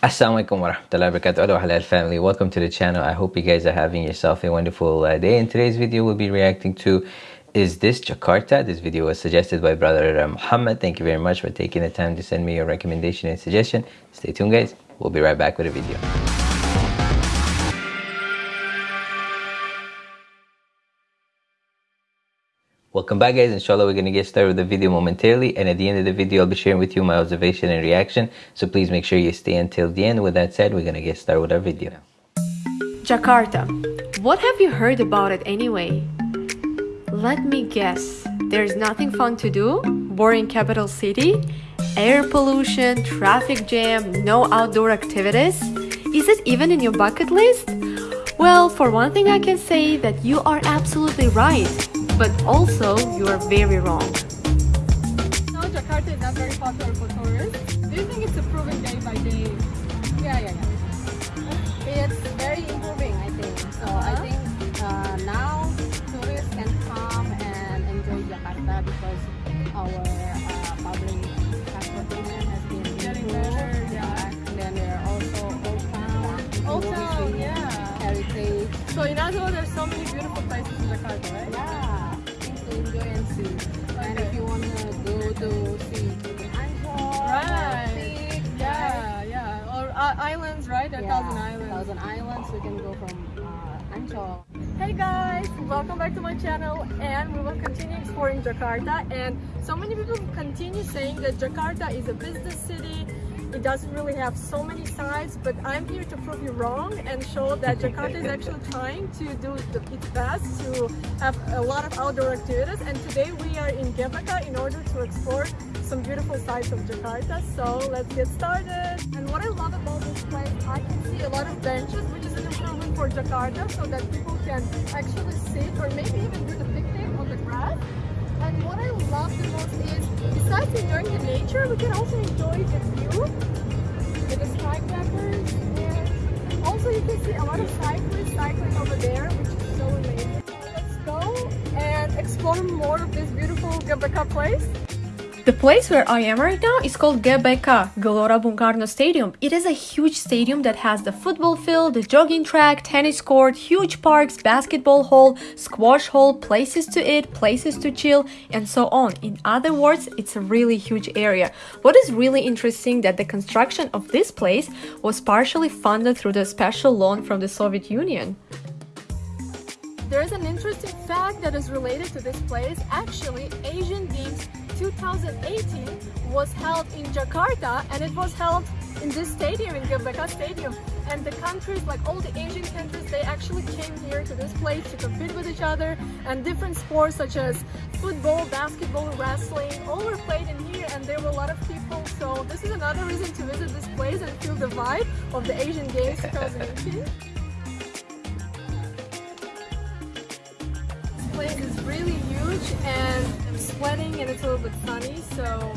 Assalamualaikum warahmatullahi wabarakatuh Hello halal family. Welcome to the channel. I hope you guys are having yourself a wonderful uh, day. In today's video we'll be reacting to is this Jakarta? This video was suggested by brother uh, Muhammad. Thank you very much for taking the time to send me your recommendation and suggestion. Stay tuned guys. We'll be right back with a video Welcome back guys, inshallah we're going to get started with the video momentarily and at the end of the video I'll be sharing with you my observation and reaction so please make sure you stay until the end. With that said, we're going to get started with our video. Jakarta. What have you heard about it anyway? Let me guess. There's nothing fun to do? Boring capital city? Air pollution, traffic jam, no outdoor activities? Is it even in your bucket list? Well, for one thing I can say that you are absolutely right but also you are very wrong. Now Jakarta is not very popular for tourists. Do you think it's improving day by day? Yeah, yeah, yeah. It's very improving, I think. So uh -huh. I uh-huh. think uh, now tourists can come and enjoy Jakarta because our uh, public transportation has been getting better. Yeah. And then there are also old town, old town, yeah, heritage. So in words, there's so many beautiful places in Jakarta, right? Yeah and see. Okay. And if you want to go to see right? Yeah, yeah. Or uh, islands, right? A yeah, thousand islands. Thousand islands. We can go from uh. Hey guys, welcome back to my channel and we will continue exploring Jakarta and so many people continue saying that Jakarta is a business city it doesn't really have so many sides, but I'm here to prove you wrong and show that Jakarta is actually trying to do its best to have a lot of outdoor activities. And today we are in Gbk in order to explore some beautiful sides of Jakarta. So let's get started. And what I love about this place, I can see a lot of benches, which is an improvement for Jakarta so that people can actually sit or maybe even do the picnic on the grass. And what I love the most is, besides enjoying the nature, we can also enjoy the view with the skyscrapers. And also you can see a lot of cyclists cycling over there, which is so amazing. Let's go and explore more of this beautiful Gbk place. The place where I am right now is called Gbk, Gelora Bung Karno Stadium. It is a huge stadium that has the football field, the jogging track, tennis court, huge parks, basketball hall, squash hall, places to eat, places to chill, and so on. In other words, it's a really huge area. What is really interesting that the construction of this place was partially funded through the special loan from the Soviet Union. There is an interesting fact that is related to this place. Actually, Asian Games 2018 was held in Jakarta and it was held in this stadium, in Gbk Stadium. And the countries, like all the Asian countries, they actually came here to this place to compete with each other and different sports such as football, basketball, wrestling, all were played in here and there were a lot of people. So this is another reason to visit this place and feel the vibe of the Asian Games 2018. this place is really huge and I'm sweating and it's a little bit sunny so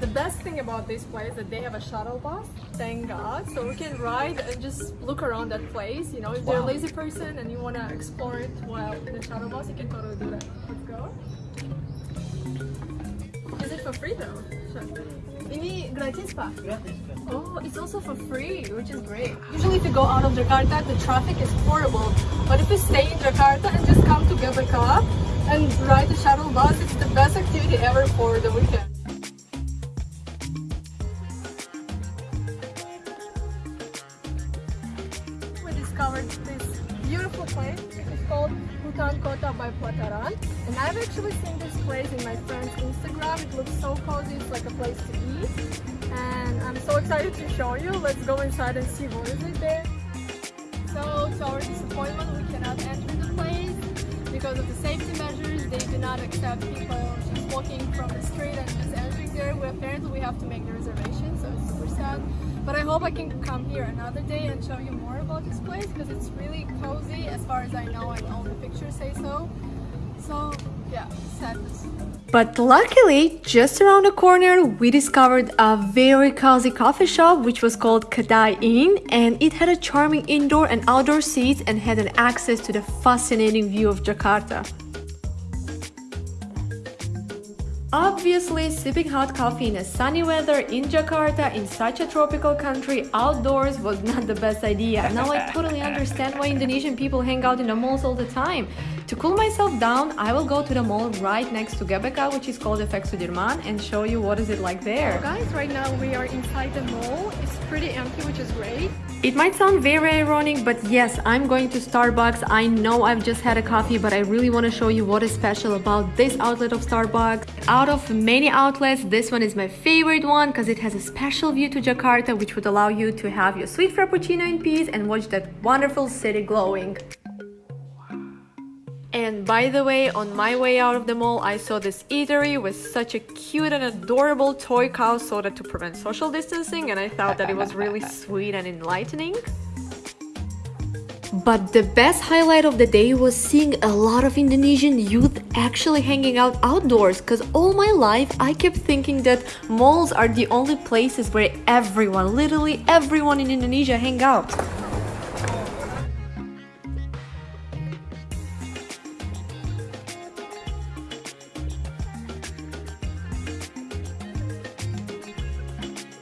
the best thing about this place is that they have a shuttle bus thank god. So we can ride and just look around that place you know if you're a lazy person and you want to explore it while in the shuttle bus you can totally do that let's go. Is it for free though? Ini gratis pak? Gratis Oh, it's also for free, which is great. Usually if you go out of Jakarta, the traffic is horrible. But if you stay in Jakarta and just come to Gbk and ride the shuttle bus, it's the best activity ever for the weekend. We discovered this beautiful place. It's called Hutan Kota by Plataran. And I've actually seen this place in my friend's Instagram. It looks so cozy. It's like a place to eat and I'm so excited to show you. Let's go inside and see what is it there. So to our disappointment we cannot enter the place because of the safety measures. They do not accept people just walking from the street and just entering there. We, apparently we have to make the reservation so it's super sad. But I hope I can come here another day and show you more about this place because it's really cozy as far as I know and all the pictures say so. So But luckily, just around the corner, we discovered a very cozy coffee shop which was called Kedai Inn and it had a charming indoor and outdoor seats and had an access to the fascinating view of Jakarta. Obviously, sipping hot coffee in a sunny weather in Jakarta in such a tropical country outdoors was not the best idea. Now I totally understand why Indonesian people hang out in the malls all the time. To cool myself down, I will go to the mall right next to GBK, which is called FX Sudirman, and show you what is it like there. So guys, right now we are inside the mall. It's pretty empty, which is great. It might sound very ironic, but yes, I'm going to Starbucks. I know I've just had a coffee, but I really want to show you what is special about this outlet of Starbucks. Out of many outlets, this one is my favorite one because it has a special view to Jakarta, which would allow you to have your sweet frappuccino in peace and watch that wonderful city glowing. And by the way, on my way out of the mall, I saw this eatery with such a cute and adorable toy cow soda to prevent social distancing and I thought that it was really sweet and enlightening. But the best highlight of the day was seeing a lot of Indonesian youth actually hanging out outdoors because all my life I kept thinking that malls are the only places where everyone, literally everyone in Indonesia hang out.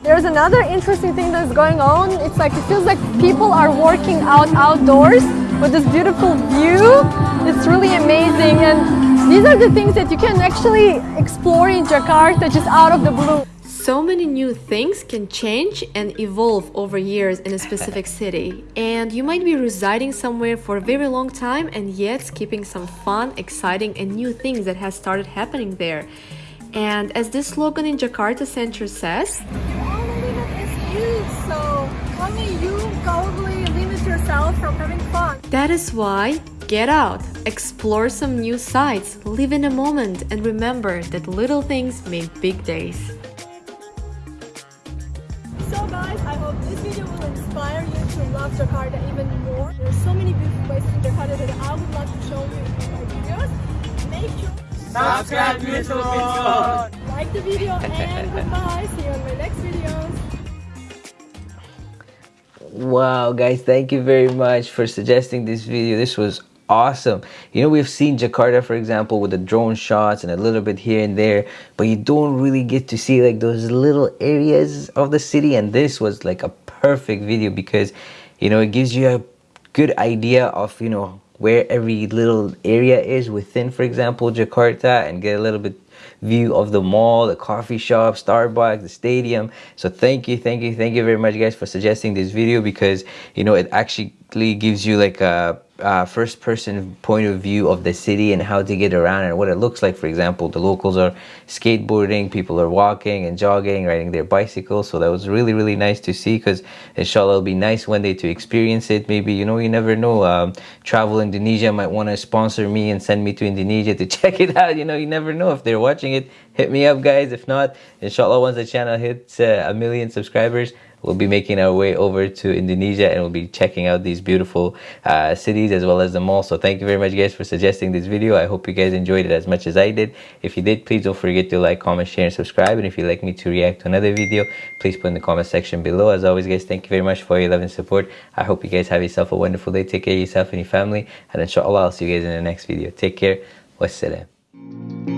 There's another interesting thing that's going on. It's like it feels like people are working out outdoors with this beautiful view. It's really amazing and these are the things that you can actually explore in Jakarta just out of the blue. So many new things can change and evolve over years in a specific city. And you might be residing somewhere for a very long time and yet keeping some fun, exciting and new things that has started happening there. And as this slogan in Jakarta Center says, probably limit yourself from having fun. That is why get out, explore some new sights, live in a moment, and remember that little things make big days. So guys, I hope this video will inspire you to love Jakarta even more. There are so many beautiful places in Jakarta that I would love to show you in my videos. Make sure subscribe to YouTube. Like the video and goodbye. See you in my next videos. Wow, guys, thank you very much for suggesting this video. This was awesome. You know, we've seen Jakarta, for example, with the drone shots and a little bit here and there, but you don't really get to see like those little areas of the city. And this was like a perfect video because, you know, it gives you a good idea of, you know, where every little area is within, for example, Jakarta and get a little bit view of the mall, the coffee shop, Starbucks, the stadium. So thank you, thank you, thank you very much guys for suggesting this video because, you know, it actually gives you like a uh, first person point of view of the city and how to get around and what it looks like. For example, the locals are skateboarding, people are walking and jogging, riding their bicycles. So that was really, really nice to see because inshallah it'll be nice one day to experience it. Maybe, you know, you never know. Um, Travel Indonesia might want to sponsor me and send me to Indonesia to check it out. You know, you never know if they're watching it. Hit me up, guys. If not, inshallah, once the channel hits uh, a million subscribers, we'll be making our way over to Indonesia and we'll be checking out these beautiful uh, cities as well as the mall. So thank you very much guys for suggesting this video. I hope you guys enjoyed it as much as I did. If you did, please don't forget to like, comment, share, and subscribe. And if you'd like me to react to another video, please put in the comment section below. As always guys, thank you very much for your love and support. I hope you guys have yourself a wonderful day. Take care of yourself and your family. And inshallah, I'll see you guys in the next video. Take care. Wassalam.